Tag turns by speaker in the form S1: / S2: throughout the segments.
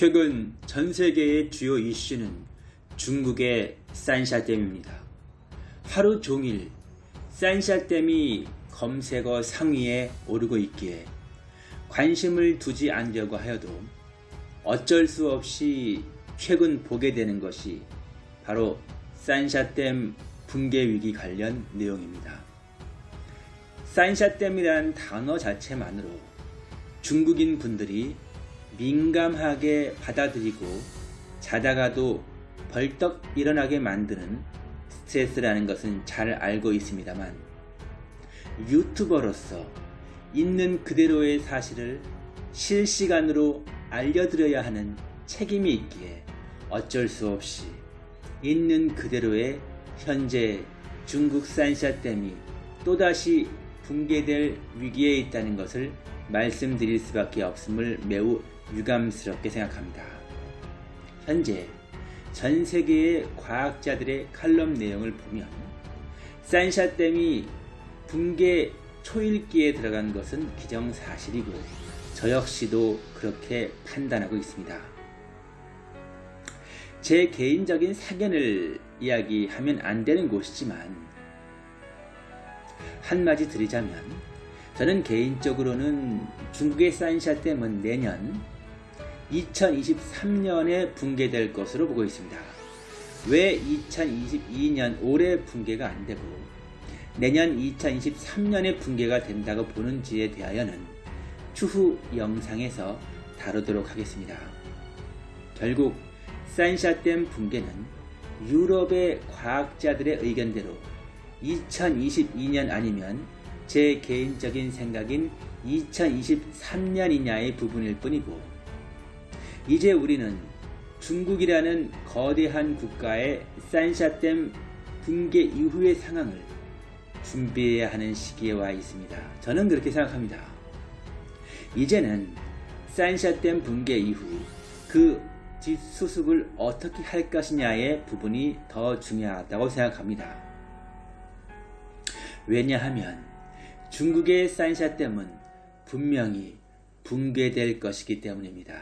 S1: 최근 전 세계의 주요 이슈는 중국의 산샤댐입니다. 하루 종일 산샤댐이 검색어 상위에 오르고 있기에 관심을 두지 않으려고 하여도 어쩔 수 없이 최근 보게 되는 것이 바로 산샤댐 붕괴 위기 관련 내용입니다. 산샤댐이라는 단어 자체만으로 중국인 분들이 민감하게 받아들이고 자다가도 벌떡 일어나게 만드는 스트레스라는 것은 잘 알고 있습니다만 유튜버로서 있는 그대로의 사실을 실시간으로 알려드려야 하는 책임이 있기에 어쩔 수 없이 있는 그대로의 현재 중국 산샤댐이 또다시 붕괴될 위기에 있다는 것을 말씀드릴 수밖에 없음을 매우 유감스럽게 생각합니다. 현재 전 세계의 과학자들의 칼럼 내용을 보면 산샤댐이 붕괴 초일기에 들어간 것은 기정사실이고 저 역시도 그렇게 판단하고 있습니다. 제 개인적인 사견을 이야기하면 안 되는 곳이지만 한마디 드리자면 저는 개인적으로는 중국의 산샤 댐은 내년 2023년에 붕괴될 것으로 보고 있습니다. 왜 2022년 올해 붕괴가 안되고 내년 2023년에 붕괴가 된다고 보는지에 대하여는 추후 영상에서 다루도록 하겠습니다. 결국 산샤댐 붕괴는 유럽의 과학자들의 의견대로 2022년 아니면 제 개인적인 생각인 2023년이냐의 부분일 뿐이고 이제 우리는 중국이라는 거대한 국가의 산샤댐 붕괴 이후의 상황을 준비해야 하는 시기에 와 있습니다. 저는 그렇게 생각합니다. 이제는 산샤댐 붕괴 이후 그 뒷수습을 어떻게 할 것이냐의 부분이 더 중요하다고 생각합니다. 왜냐하면 중국의 산샤댐은 분명히 붕괴될 것이기 때문입니다.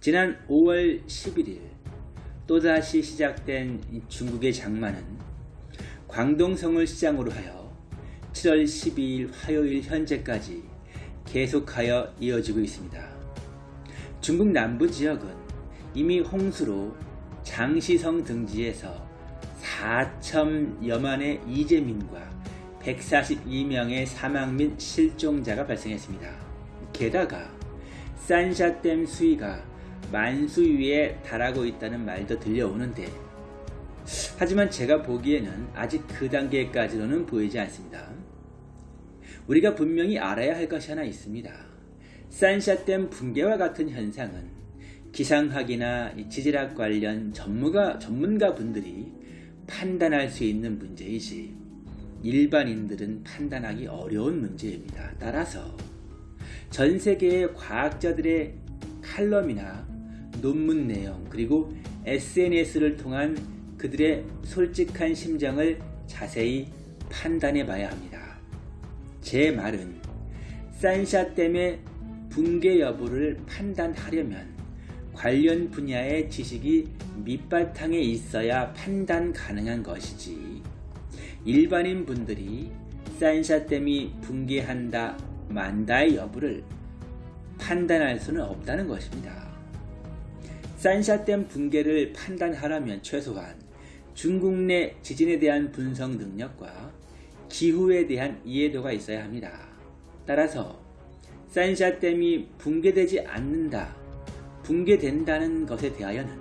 S1: 지난 5월 11일 또다시 시작된 중국의 장마는 광동성을 시장으로 하여 7월 12일 화요일 현재까지 계속하여 이어지고 있습니다. 중국 남부 지역은 이미 홍수로 장시성 등지에서 4천여만의 이재민과 142명의 사망 및 실종자가 발생했습니다. 게다가 산샤댐 수위가 만수 위에 달하고 있다는 말도 들려오는데 하지만 제가 보기에는 아직 그 단계까지로는 보이지 않습니다. 우리가 분명히 알아야 할 것이 하나 있습니다. 산샤댐 붕괴와 같은 현상은 기상학이나 지질학 관련 전문가, 전문가 분들이 판단할 수 있는 문제이지 일반인들은 판단하기 어려운 문제입니다. 따라서 전 세계의 과학자들의 칼럼이나 논문 내용 그리고 SNS를 통한 그들의 솔직한 심정을 자세히 판단해 봐야 합니다. 제 말은 산샤 댐의 붕괴 여부를 판단하려면 관련 분야의 지식이 밑바탕에 있어야 판단 가능한 것이지 일반인 분들이 산샤댐이 붕괴한다 만다의 여부를 판단할 수는 없다는 것입니다. 산샤댐 붕괴를 판단하려면 최소한 중국 내 지진에 대한 분석 능력과 기후에 대한 이해도가 있어야 합니다. 따라서 산샤댐이 붕괴되지 않는다, 붕괴된다는 것에 대하여는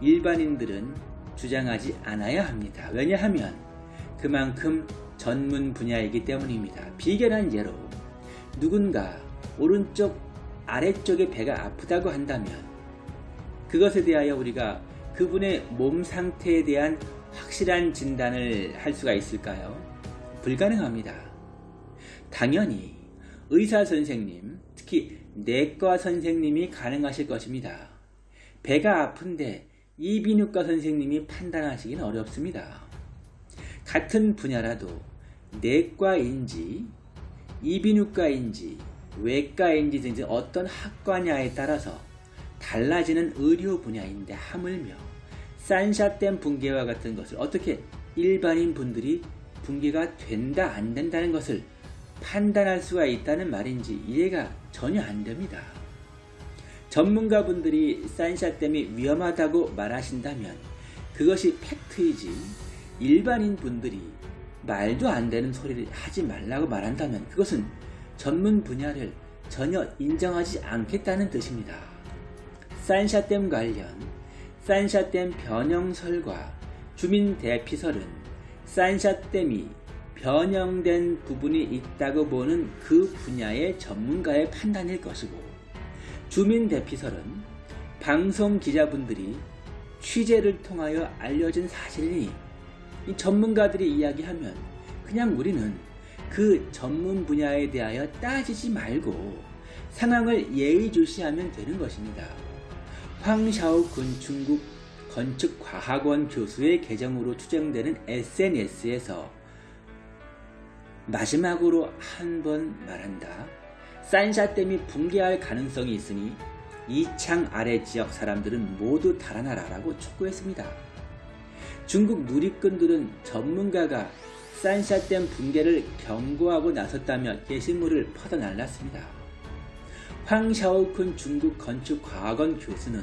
S1: 일반인들은 주장하지 않아야 합니다. 왜냐하면 그만큼 전문 분야이기 때문입니다. 비견한 예로 누군가 오른쪽 아래쪽에 배가 아프다고 한다면 그것에 대하여 우리가 그분의 몸 상태에 대한 확실한 진단을 할 수가 있을까요? 불가능합니다. 당연히 의사 선생님, 특히 내과 선생님이 가능하실 것입니다. 배가 아픈데 이비인후과 선생님이 판단하시기는 어렵습니다. 같은 분야라도 내과인지 이비인후과인지 외과인지 등 어떤 학과냐에 따라서 달라지는 의료 분야인데 하물며 산샤댐 붕괴와 같은 것을 어떻게 일반인 분들이 붕괴가 된다 안 된다는 것을 판단할 수가 있다는 말인지 이해가 전혀 안 됩니다. 전문가분들이 산샤댐이 위험하다고 말하신다면 그것이 팩트이지 일반인 분들이 말도 안 되는 소리를 하지 말라고 말한다면 그것은 전문 분야를 전혀 인정하지 않겠다는 뜻입니다. 산샤댐 관련 산샤댐 변형설과 주민 대피설은 산샤댐이 변형된 부분이 있다고 보는 그 분야의 전문가의 판단일 것이고 주민 대피설은 방송 기자분들이 취재를 통하여 알려진 사실이니 전문가들이 이야기하면 그냥 우리는 그 전문 분야에 대하여 따지지 말고 상황을 예의주시하면 되는 것입니다. 황샤오군 중국 건축과학원 교수의 계정으로 추정되는 SNS에서 마지막으로 한 번 말한다. 산샤댐이 붕괴할 가능성이 있으니 이창 아래 지역 사람들은 모두 달아나라라고 촉구했습니다. 중국 누리꾼들은 전문가가 산샤댐 붕괴를 경고하고 나섰다며 게시물을 퍼져날랐습니다. 황샤오쿤 중국 건축과학원 교수는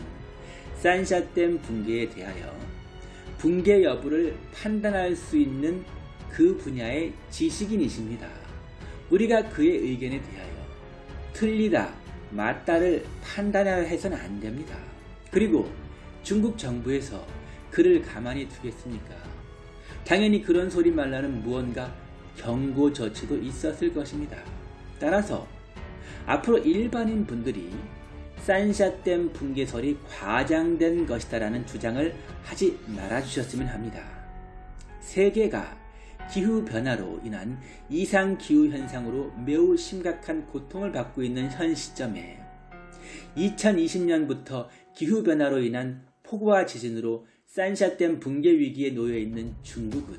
S1: 산샤댐 붕괴에 대하여 붕괴 여부를 판단할 수 있는 그 분야의 지식인이십니다. 우리가 그의 의견에 대하여 틀리다, 맞다를 판단하여 해서는 안 됩니다. 그리고 중국 정부에서 그를 가만히 두겠습니까? 당연히 그런 소리 말라는 무언가 경고 조치도 있었을 것입니다. 따라서 앞으로 일반인 분들이 산샤댐 붕괴설이 과장된 것이다라는 주장을 하지 말아주셨으면 합니다. 세계가 기후변화로 인한 이상기후 현상으로 매우 심각한 고통을 받고 있는 현 시점에 2020년부터 기후변화로 인한 폭우와 지진으로 산샤댐 붕괴 위기에 놓여 있는 중국은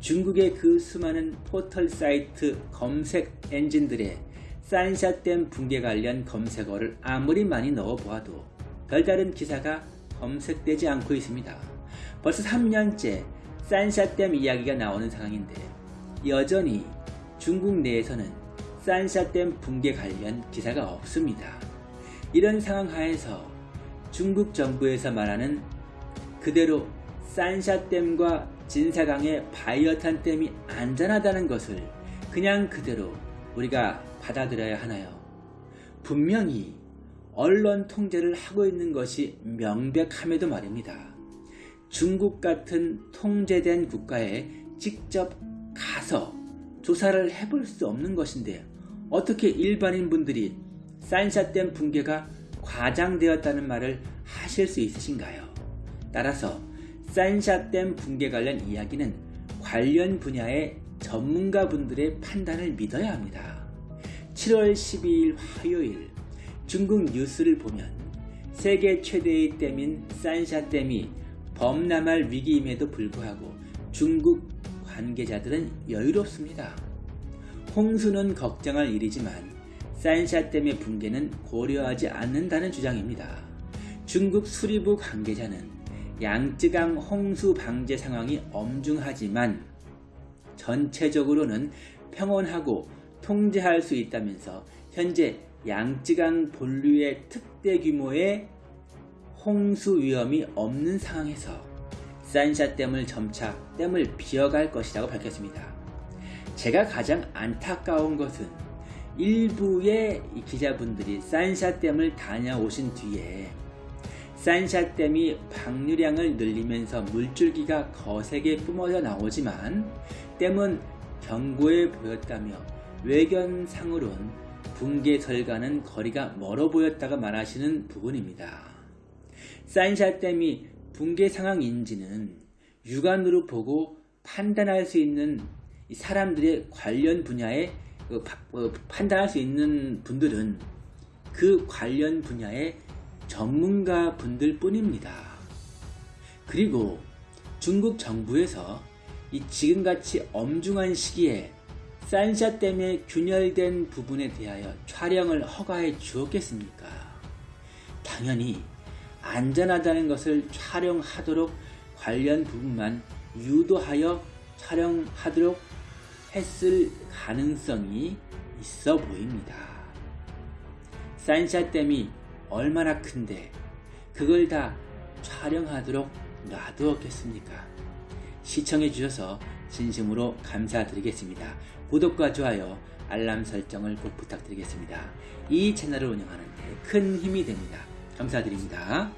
S1: 중국의 그 수많은 포털 사이트 검색 엔진들의 산샤댐 붕괴 관련 검색어를 아무리 많이 넣어보아도 별다른 기사가 검색되지 않고 있습니다. 벌써 3년째 산샤댐 이야기가 나오는 상황인데 여전히 중국 내에서는 산샤댐 붕괴 관련 기사가 없습니다. 이런 상황 하에서 중국 정부에서 말하는 그대로 산샤댐과 진사강의 바이어탄 댐이 안전하다는 것을 그냥 그대로 우리가 받아들여야 하나요? 분명히 언론 통제를 하고 있는 것이 명백함에도 말입니다. 중국 같은 통제된 국가에 직접 가서 조사를 해볼 수 없는 것인데 어떻게 일반인 분들이 산샤댐 붕괴가 과장되었다는 말을 하실 수 있으신가요? 따라서 산샤댐 붕괴 관련 이야기는 관련 분야의 전문가분들의 판단을 믿어야 합니다. 7월 12일 화요일 중국 뉴스를 보면 세계 최대의 댐인 산샤댐이 범람할 위기임에도 불구하고 중국 관계자들은 여유롭습니다. 홍수는 걱정할 일이지만 산샤 댐의 붕괴는 고려하지 않는다는 주장입니다. 중국 수리부 관계자는 양쯔강 홍수 방제 상황이 엄중하지만 전체적으로는 평온하고 통제할 수 있다면서 현재 양쯔강 본류의 특대 규모의 홍수 위험이 없는 상황에서 산샤댐을 점차 댐을 비어갈 것이라고 밝혔습니다. 제가 가장 안타까운 것은 일부의 기자분들이 산샤댐을 다녀오신 뒤에 산샤댐이 방류량을 늘리면서 물줄기가 거세게 뿜어져 나오지만 댐은 견고해 보였다며 외견상으론 붕괴설과는 거리가 멀어 보였다가 말하시는 부분입니다. 산샤댐이 붕괴 상황인지는 육안으로 보고 판단할 수 있는 사람들의 관련 분야에 그 어, 판단할 수 있는 분들은 그 관련 분야의 전문가 분들 뿐입니다. 그리고 중국 정부에서 이 지금같이 엄중한 시기에 산샤댐에 균열된 부분에 대하여 촬영을 허가해 주었겠습니까? 당연히 안전하다는 것을 촬영하도록 관련 부분만 유도하여 촬영하도록 했을 가능성이 있어 보입니다. 산샤댐이 얼마나 큰데 그걸 다 촬영하도록 놔두었겠습니까? 시청해 주셔서 진심으로 감사드리겠습니다. 구독과 좋아요, 알람 설정을 꼭 부탁드리겠습니다. 이 채널을 운영하는 데 큰 힘이 됩니다. 감사드립니다.